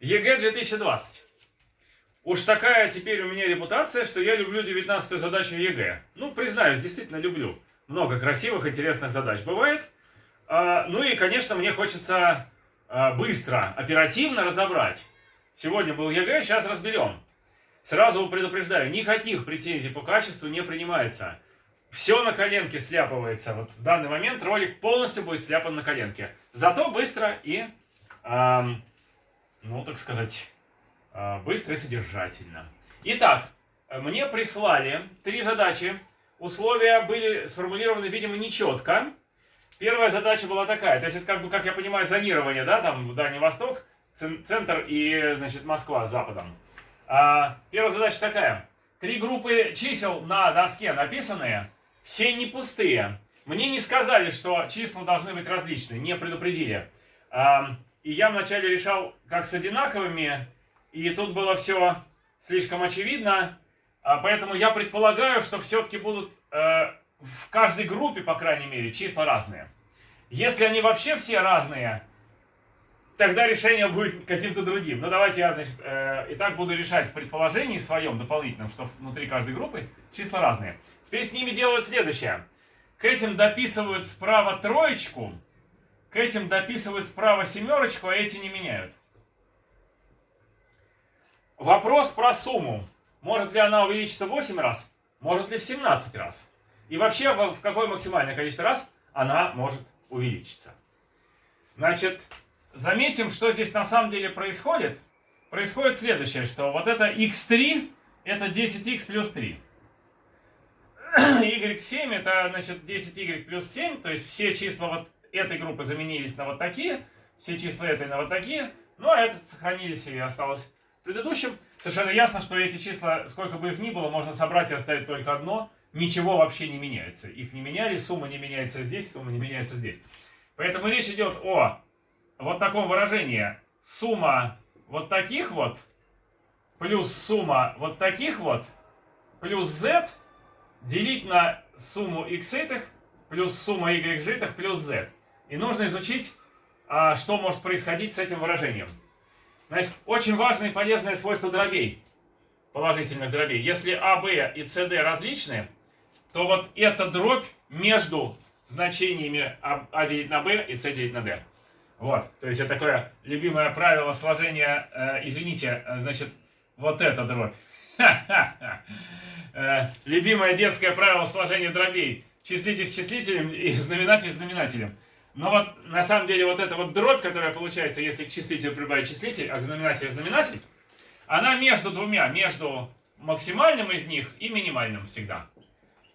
ЕГЭ 2020. Уж такая теперь у меня репутация, что я люблю 19 задачу ЕГЭ. Ну, признаюсь, действительно люблю. Много красивых, интересных задач бывает. А, ну и, конечно, мне хочется а, быстро, оперативно разобрать. Сегодня был ЕГЭ, сейчас разберем. Сразу предупреждаю, никаких претензий по качеству не принимается. Все на коленке сляпывается. Вот в данный момент ролик полностью будет сляпан на коленке. Зато быстро и эм, ну, так сказать, а, быстро и содержательно. Итак, мне прислали три задачи. Условия были сформулированы, видимо, нечетко. Первая задача была такая, то есть это как бы, как я понимаю, зонирование, да, там Дальний Восток, центр и, значит, Москва с западом. А, первая задача такая. Три группы чисел на доске написанные, все не пустые. Мне не сказали, что числа должны быть различные, не предупредили. А, и я вначале решал, как с одинаковыми, и тут было все слишком очевидно. А поэтому я предполагаю, что все-таки будут э, в каждой группе, по крайней мере, числа разные. Если они вообще все разные, тогда решение будет каким-то другим. Ну, давайте я, значит, э, и так буду решать в предположении своем дополнительном, что внутри каждой группы числа разные. Теперь с ними делают следующее. К этим дописывают справа троечку, к этим дописывают справа семерочку, а эти не меняют. Вопрос про сумму. Может ли она увеличиться в 8 раз? Может ли в 17 раз? И вообще, в какое максимальное количество раз она может увеличиться? Значит, заметим, что здесь на самом деле происходит. Происходит следующее, что вот это x3, это 10x плюс 3. y7 это, значит, 10y плюс 7, то есть все числа вот этой группы заменились на вот такие, все числа этой на вот такие, ну а это сохранились и осталось предыдущим. Совершенно ясно, что эти числа, сколько бы их ни было, можно собрать и оставить только одно. Ничего вообще не меняется. Их не меняли, сумма не меняется здесь, сумма не меняется здесь. Поэтому речь идет о вот таком выражении. Сумма вот таких вот плюс сумма вот таких вот плюс z делить на сумму x этих плюс сумма y житых плюс z. И нужно изучить, а, что может происходить с этим выражением. Значит, очень важное и полезное свойство дробей, положительных дробей. Если А, Б и С, Д различны, то вот эта дробь между значениями А, а делить на Б и С делить на Д. Вот, то есть это такое любимое правило сложения, э, извините, э, значит, вот эта дробь. Э, любимое детское правило сложения дробей. Числитель с числителем и знаменатель с знаменателем. Но вот на самом деле вот эта вот дробь, которая получается, если к числителю прибавить числитель, а к знаменателю знаменатель, она между двумя, между максимальным из них и минимальным всегда.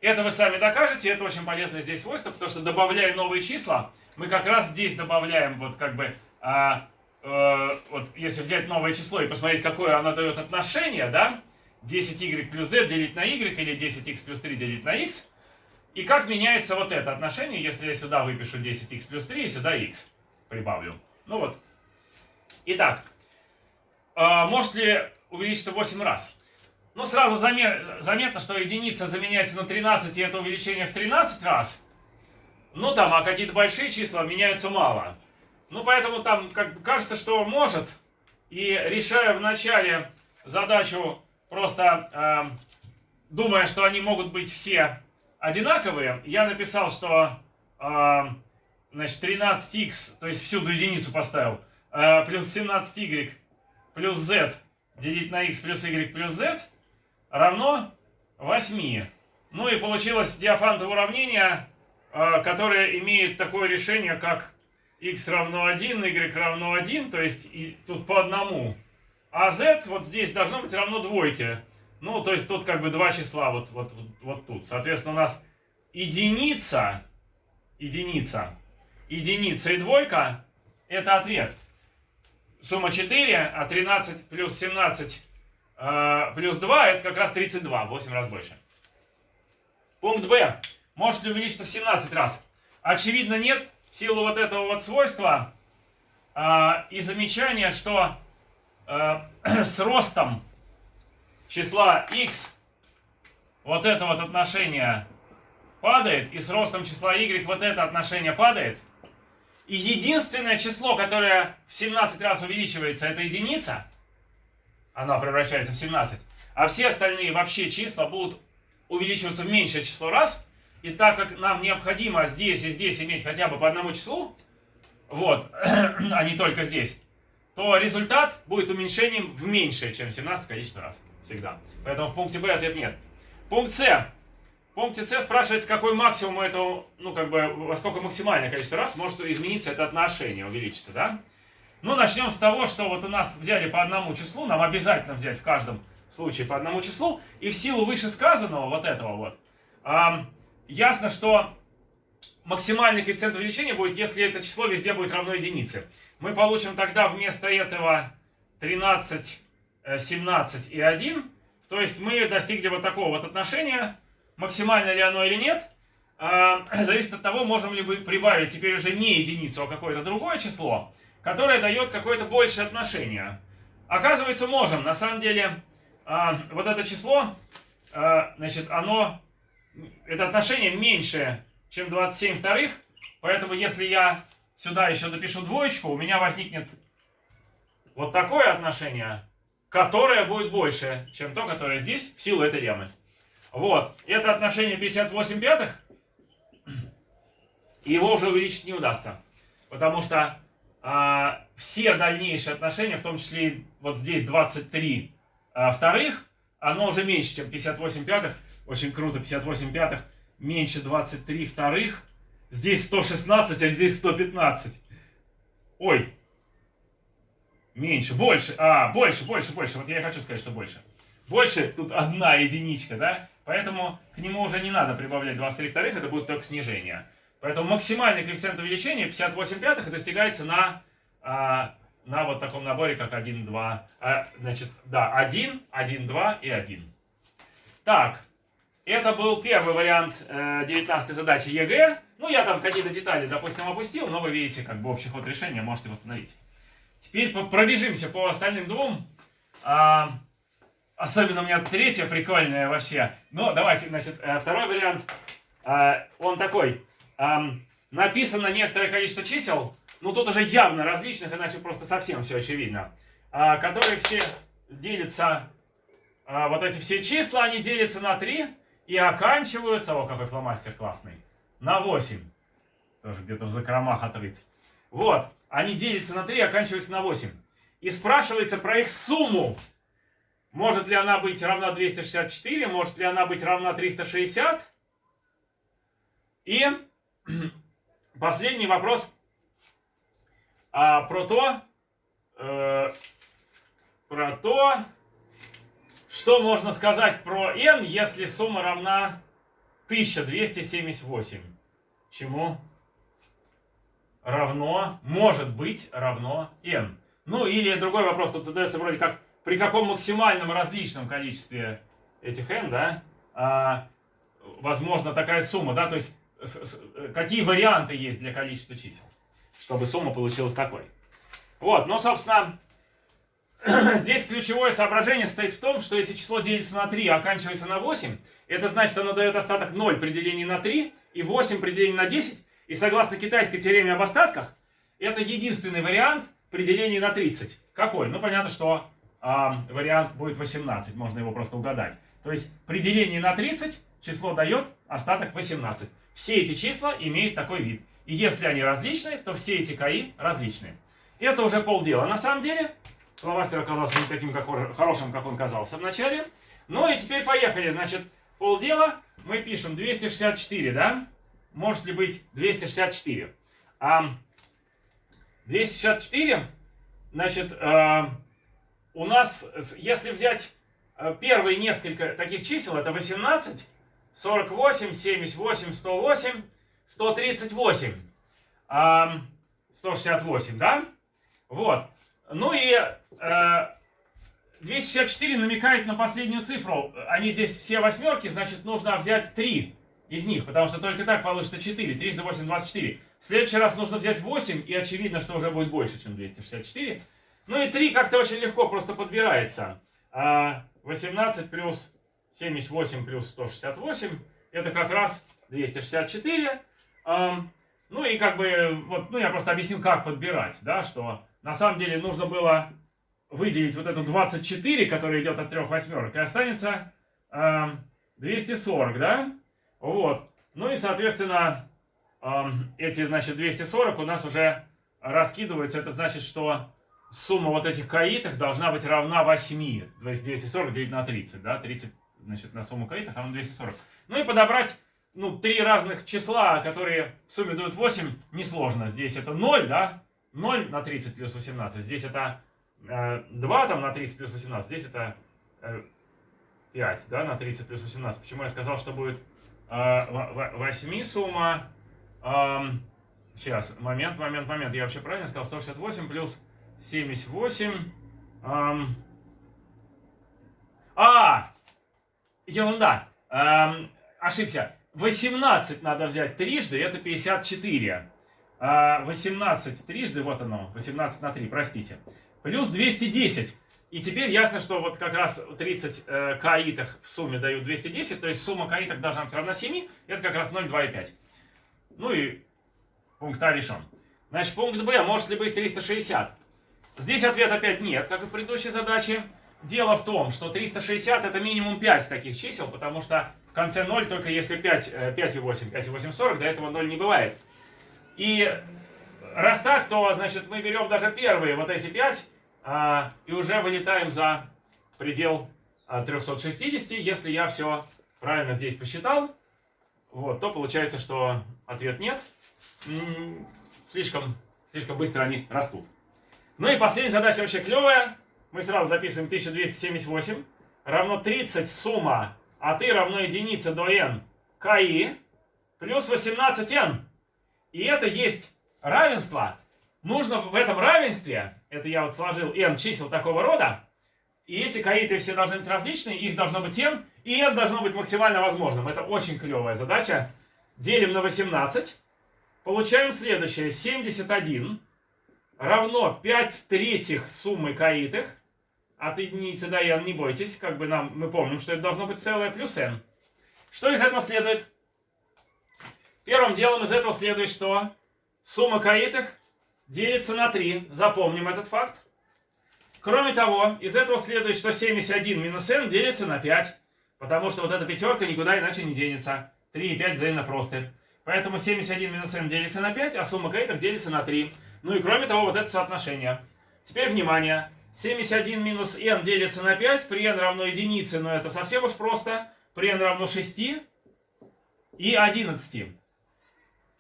Это вы сами докажете, это очень полезное здесь свойство, потому что добавляя новые числа, мы как раз здесь добавляем вот как бы, а, а, вот если взять новое число и посмотреть, какое оно дает отношение, да, 10y плюс z делить на y или 10x плюс 3 делить на x, и как меняется вот это отношение, если я сюда выпишу 10х плюс 3 и сюда х прибавлю. Ну вот. Итак, а, может ли увеличиться 8 раз? Ну, сразу заметно, что единица заменяется на 13, и это увеличение в 13 раз. Ну, там, а какие-то большие числа меняются мало. Ну, поэтому там как кажется, что может. И решая вначале задачу, просто э, думая, что они могут быть все одинаковые, я написал, что э, значит, 13х, то есть всюду единицу поставил, э, плюс 17y плюс z делить на x плюс y плюс z равно 8. Ну и получилось диафантово уравнение, э, которое имеет такое решение, как x равно 1, y равно 1, то есть и тут по одному. А z вот здесь должно быть равно двойке. Ну, то есть тут как бы два числа вот, вот, вот, тут. Соответственно, у нас единица, единица, единица и двойка – это ответ. Сумма 4, а 13 плюс 17 э, плюс 2 – это как раз 32, 8 раз больше. Пункт Б. Может ли увеличиться в 17 раз? Очевидно, нет. В силу вот этого вот свойства э, и замечания, что э, с ростом числа x вот это вот отношение падает, и с ростом числа y вот это отношение падает, И единственное число, которое в 17 раз увеличивается, это единица. Она превращается в 17. А все остальные вообще числа будут увеличиваться в меньшее число раз. И так как нам необходимо здесь и здесь иметь хотя бы по одному числу, вот, а не только здесь, то результат будет уменьшением в меньшее, чем 17 количество раз. Всегда. Поэтому в пункте Б ответ нет. Пункт С. В пункте С спрашивается, какой максимум этого, ну, как бы, во сколько максимальное количество раз может измениться это отношение, увеличиться, да? Ну, начнем с того, что вот у нас взяли по одному числу, нам обязательно взять в каждом случае по одному числу, и в силу вышесказанного, вот этого вот, эм, ясно, что максимальный коэффициент увеличения будет, если это число везде будет равно единице. Мы получим тогда вместо этого 13, 17 э, и 1. То есть мы достигли вот такого вот отношения. Максимально ли оно или нет, а, зависит от того, можем ли мы прибавить теперь уже не единицу, а какое-то другое число, которое дает какое-то большее отношение. Оказывается, можем. На самом деле, а, вот это число, а, значит, оно, это отношение меньше, чем 27 вторых. Поэтому, если я сюда еще допишу двоечку, у меня возникнет вот такое отношение, которое будет больше, чем то, которое здесь, в силу этой леммы. Вот, это отношение 58 пятых, его уже увеличить не удастся. Потому что а, все дальнейшие отношения, в том числе вот здесь 23 а, вторых, оно уже меньше, чем 58 пятых. Очень круто, 58 пятых меньше 23 вторых. Здесь 116, а здесь 115. Ой. Меньше, больше. А, больше, больше, больше. Вот я и хочу сказать, что больше. Больше, тут одна единичка, да? Поэтому к нему уже не надо прибавлять 23 вторых, это будет только снижение. Поэтому максимальный коэффициент увеличения 58 пятых достигается на, а, на вот таком наборе, как 1, 2. А, значит, да, 1, 1, 2 и 1. Так, это был первый вариант э, 19 задачи ЕГЭ. Ну, я там какие-то детали, допустим, опустил, но вы видите, как бы общий ход решения можете восстановить. Теперь пробежимся по остальным двум. А, особенно у меня третья прикольная вообще. Ну, давайте, значит, э, второй вариант. А, он такой. А, написано некоторое количество чисел, ну тут уже явно различных, иначе просто совсем все очевидно. А, которые все делятся, а, вот эти все числа, они делятся на 3 и оканчиваются, о, какой фломастер классный, на 8. Тоже где-то в закромах отрыт. Вот, они делятся на 3 и оканчиваются на 8. И спрашивается про их сумму. Может ли она быть равна 264, может ли она быть равна 360? И последний вопрос а, про то, э, про то, что можно сказать про n, если сумма равна 1278? Чему? Равно, может быть, равно n. Ну, или другой вопрос тут задается вроде как, при каком максимальном различном количестве этих n, да, а, возможно такая сумма, да, то есть какие варианты есть для количества чисел, чтобы сумма получилась такой. Вот, ну, собственно, Здесь ключевое соображение стоит в том, что если число делится на 3, а оканчивается на 8, это значит, оно дает остаток 0 при делении на 3 и 8 при делении на 10. И согласно китайской теореме об остатках, это единственный вариант при делении на 30. Какой? Ну, понятно, что э, вариант будет 18, можно его просто угадать. То есть при делении на 30 число дает остаток 18. Все эти числа имеют такой вид. И если они различны, то все эти КАИ различны. Это уже полдела. На самом деле, Фломастер оказался не таким как, хорошим, как он казался вначале. Ну и теперь поехали. Значит, полдела мы пишем 264, да? Может ли быть 264? А, 264, значит, а, у нас, если взять э, первые несколько таких чисел, это 18, 48, 78, 108, 138, а, 168, да? Вот. Ну и э, 264 намекает на последнюю цифру. Они здесь все восьмерки, значит нужно взять 3 из них, потому что только так получится 4. 3 до 8, 24. В следующий раз нужно взять 8, и очевидно, что уже будет больше, чем 264. Ну и 3 как-то очень легко просто подбирается. 18 а плюс 78 плюс 168, это как раз 264. Ну и как бы, вот, ну я просто объяснил, как подбирать, да, что на самом деле нужно было выделить вот эту 24, которая идет от трех восьмерок, и останется э, 240, да? Вот. Ну и, соответственно, э, эти, значит, 240 у нас уже раскидываются. Это значит, что сумма вот этих каитов должна быть равна 8. То есть 240 делить на 30, да? 30, значит, на сумму каитов равна 240. Ну и подобрать, ну, три разных числа, которые в сумме дают 8, несложно. Здесь это 0, да? 0 на 30 плюс 18. Здесь это 2 там на 30 плюс 18. Здесь это э, 5, да, на 30 плюс 18. Почему я сказал, что будет э, 8 сумма? Э, сейчас, момент, момент, момент. Я вообще правильно сказал? 168 плюс 78. Эм, а! Ерунда. Эм, ошибся. 18 надо взять трижды, это 54. А 18 трижды, вот оно, 18 на 3, простите. Плюс 210. И теперь ясно, что вот как раз 30 э, каитах в сумме дают 210, то есть сумма каитах должна быть равна 7, это как раз 0, 2 и 5. Ну и пункт А решен. Значит, пункт Б, может ли быть 360? Здесь ответ опять нет, как и в предыдущей задаче. Дело в том, что 360 это минимум 5 таких чисел, потому что в конце 0 только если 5, 5 и 8, 5 и 8, 40, до этого 0 не бывает. И раз так, то, значит, мы берем даже первые вот эти 5 а, и уже вылетаем за предел а, 360. Если я все правильно здесь посчитал, вот, то получается, что ответ нет. Слишком, слишком быстро они растут. Ну и последняя задача вообще клевая. Мы сразу записываем 1278 равно 30 сумма от и равно единице до n ки плюс 18n. И это есть равенство. Нужно в этом равенстве, это я вот сложил n чисел такого рода, и эти каиты все должны быть различные, их должно быть n, и n должно быть максимально возможным. Это очень клевая задача. Делим на 18. Получаем следующее. 71 равно 5 третьих суммы каитых. От единицы до n, не бойтесь, как бы нам, мы помним, что это должно быть целое плюс n. Что из этого следует? Первым делом из этого следует, что сумма каитых делится на 3. Запомним этот факт. Кроме того, из этого следует, что 71 минус n делится на 5. Потому что вот эта пятерка никуда иначе не денется. 3 и 5 взаимно просты. Поэтому 71 минус n делится на 5, а сумма каитов делится на 3. Ну и кроме того, вот это соотношение. Теперь внимание. 71 минус n делится на 5, при n равно единице, но это совсем уж просто. При n равно 6 и 11.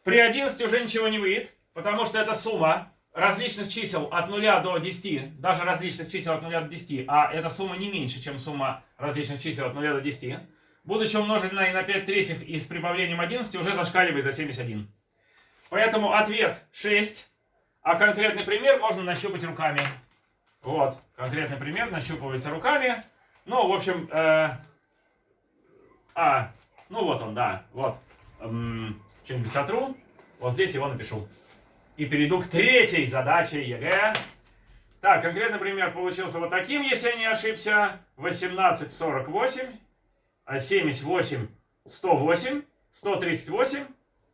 При 11 уже ничего не выйдет, потому что это сумма различных чисел от 0 до 10, даже различных чисел от 0 до 10, а эта сумма не меньше, чем сумма различных чисел от 0 до 10, будучи умноженная на 5 третьих и с прибавлением 11, уже зашкаливает за 71. Поэтому ответ 6, а конкретный пример можно нащупать руками. Вот, конкретный пример нащупывается руками. Ну, в общем, э, а, ну вот он, да, вот. Эм, что-нибудь сотру, вот здесь его напишу. И перейду к третьей задаче ЕГЭ. Так, конкретный пример получился вот таким, если я не ошибся. 1848, 78, 108, 138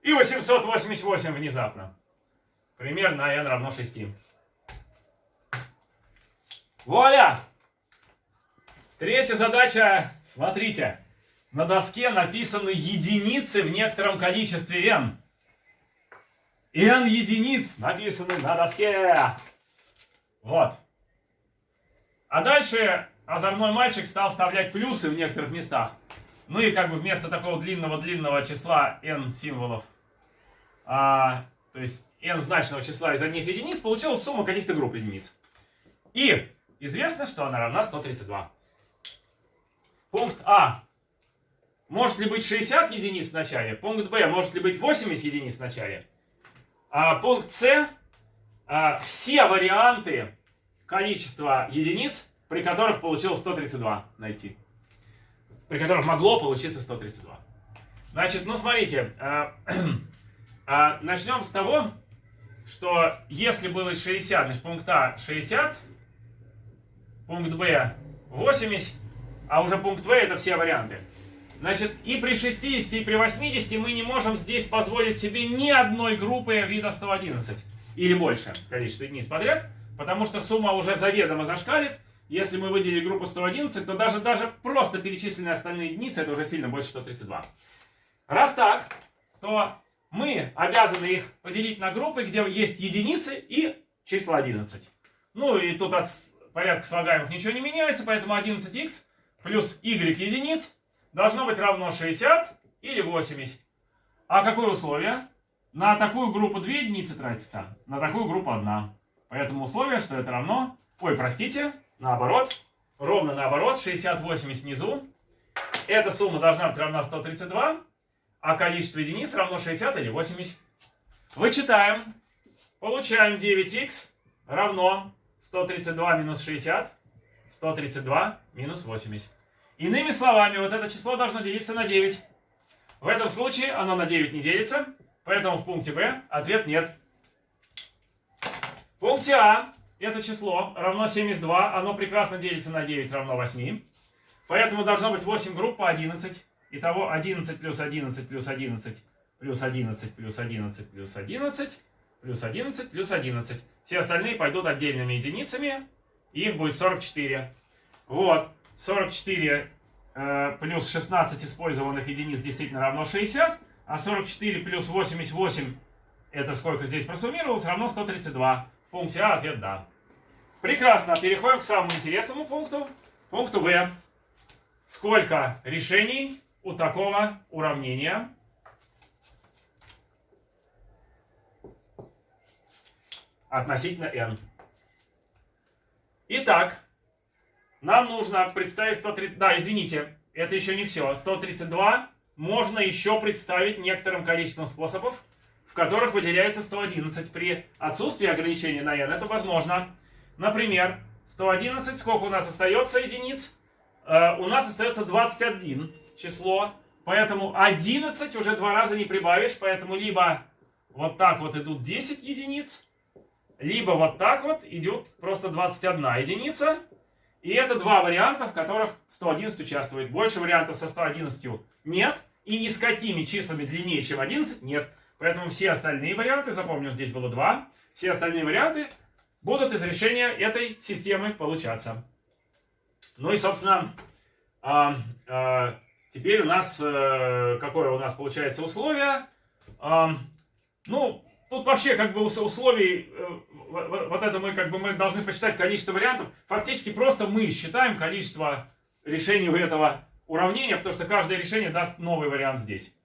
и 888 внезапно. Пример на n равно 6. Вуаля! Третья задача, смотрите. На доске написаны единицы в некотором количестве n. n единиц написаны на доске. Вот. А дальше озорной мальчик стал вставлять плюсы в некоторых местах. Ну и как бы вместо такого длинного-длинного числа n символов, а, то есть n значного числа из одних единиц, получилась сумма каких-то групп единиц. И известно, что она равна 132. Пункт А может ли быть 60 единиц в начале? Пункт Б. Может ли быть 80 единиц в начале? А, пункт С. А, все варианты количества единиц, при которых получилось 132 найти. При которых могло получиться 132. Значит, ну смотрите. А, а, начнем с того, что если было 60, значит пункт А 60, пункт Б 80, а уже пункт В это все варианты. Значит, и при 60, и при 80 мы не можем здесь позволить себе ни одной группы вида 111 или больше количество единиц подряд, потому что сумма уже заведомо зашкалит. Если мы выделили группу 111, то даже, даже просто перечисленные остальные единицы, это уже сильно больше 132. Раз так, то мы обязаны их поделить на группы, где есть единицы и числа 11. Ну и тут от порядка слагаемых ничего не меняется, поэтому 11х плюс y единиц должно быть равно 60 или 80. А какое условие? На такую группу 2 единицы тратится, на такую группу 1. Поэтому условие, что это равно... Ой, простите, наоборот. Ровно наоборот, 60-80 внизу. Эта сумма должна быть равна 132, а количество единиц равно 60 или 80. Вычитаем. Получаем 9х равно 132 минус 60, 132 минус 80. Иными словами, вот это число должно делиться на 9. В этом случае оно на 9 не делится, поэтому в пункте Б ответ нет. В пункте А это число равно 72, оно прекрасно делится на 9 равно 8. Поэтому должно быть 8 групп по 11. Итого 11 плюс 11 плюс 11 плюс 11 плюс 11 плюс 11 плюс 11 плюс 11. Все остальные пойдут отдельными единицами, их будет 44. Вот. 44 э, плюс 16 использованных единиц действительно равно 60, а 44 плюс 88, это сколько здесь просуммировалось, равно 132. В пункте А ответ «да». Прекрасно, переходим к самому интересному пункту, пункту В. Сколько решений у такого уравнения? относительно n. Итак, нам нужно представить 130... Да, извините, это еще не все. 132 можно еще представить некоторым количеством способов, в которых выделяется 111. При отсутствии ограничения на n это возможно. Например, 111, сколько у нас остается единиц? Э, у нас остается 21 число, поэтому 11 уже два раза не прибавишь, поэтому либо вот так вот идут 10 единиц, либо вот так вот идет просто 21 единица, и это два варианта, в которых 111 участвует. Больше вариантов со 111 нет. И ни с какими числами длиннее, чем 11, нет. Поэтому все остальные варианты, запомню, здесь было два, все остальные варианты будут из решения этой системы получаться. Ну и, собственно, а, а, теперь у нас, а, какое у нас получается условие? А, ну, тут вообще как бы условий э, вот это мы как бы мы должны посчитать количество вариантов. Фактически просто мы считаем количество решений у этого уравнения, потому что каждое решение даст новый вариант здесь.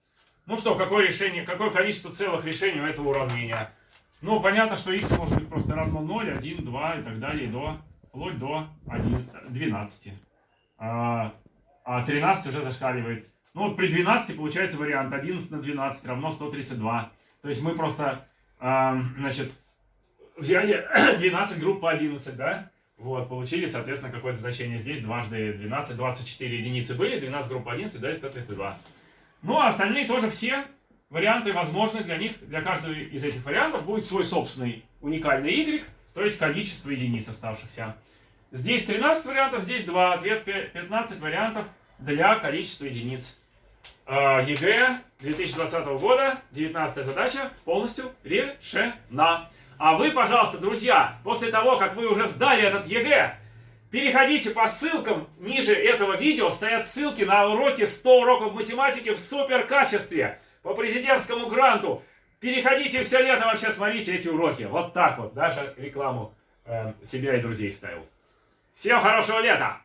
Ну что, какое решение, какое количество целых решений у этого уравнения? Ну, понятно, что x может быть просто равно 0, 1, 2 и так далее, до, вплоть до 1, 12. А, а 13 уже зашкаливает. Ну, вот при 12 получается вариант 11 на 12 равно 132. То есть мы просто, а, значит, взяли 12 групп по 11, да? Вот, получили, соответственно, какое-то значение здесь. Дважды 12, 24 единицы были, 12 групп по 11, да, и 132. Ну, а остальные тоже все варианты возможны для них. Для каждого из этих вариантов будет свой собственный уникальный y, то есть количество единиц оставшихся. Здесь 13 вариантов, здесь 2. Ответ 15 вариантов для количества единиц. А, ЕГЭ 2020 года, 19 задача полностью решена. А вы, пожалуйста, друзья, после того, как вы уже сдали этот ЕГЭ, переходите по ссылкам ниже этого видео, стоят ссылки на уроки 100 уроков математики в супер качестве по президентскому гранту. Переходите все лето вообще смотрите эти уроки. Вот так вот, даже рекламу э, себя и друзей вставил. Всем хорошего лета!